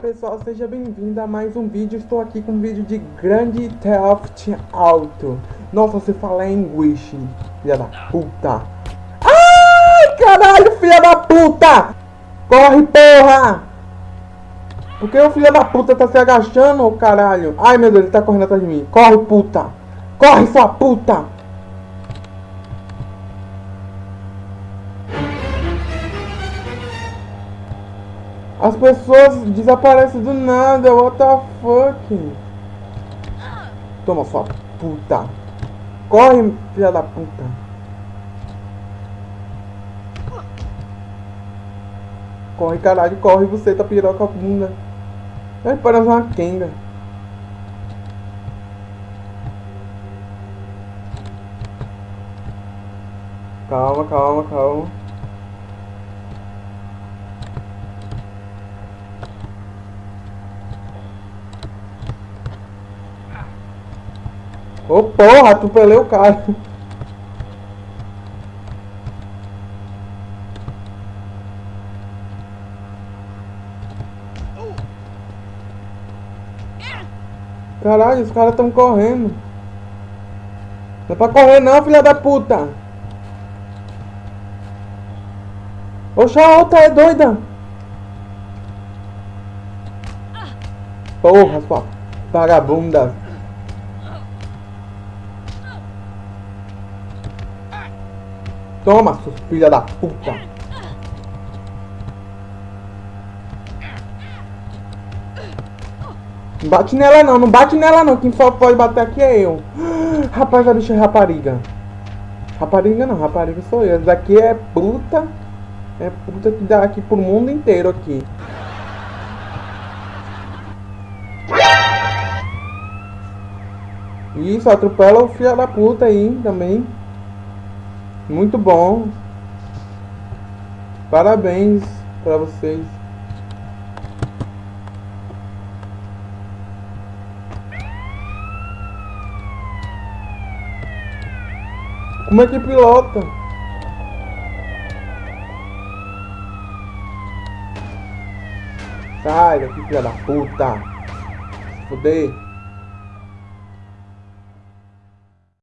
pessoal, seja bem-vindo a mais um vídeo. Estou aqui com um vídeo de Grande Theft Auto. Nossa, você fala inglês, filha da puta. Ai, caralho, filha da puta! Corre, porra! Por que o filho da puta tá se agachando, caralho? Ai, meu Deus, ele tá correndo atrás de mim. Corre, puta! Corre, sua puta! As pessoas desaparecem do nada, what the fuck? Toma sua puta. Corre, filha da puta. Corre, caralho, corre, você tá piroca bunda. Vai parece uma quenga. Calma, calma, calma. Ô oh, porra, atropelei o cara. Caralho, os caras estão correndo. Não é pra correr não, filha da puta. Oxa, a outra é doida. Porra, sua vagabunda. Toma, filha da puta. Não bate nela não, não bate nela não. Quem só pode bater aqui é eu. Rapaz, a bicha é rapariga. Rapariga não, rapariga sou eu. Essa daqui é puta. É puta que dá aqui pro mundo inteiro aqui. Isso, atropela o filho da puta aí também. Muito bom. Parabéns para vocês. Como é que pilota? Sai daqui, filha da puta. Foder.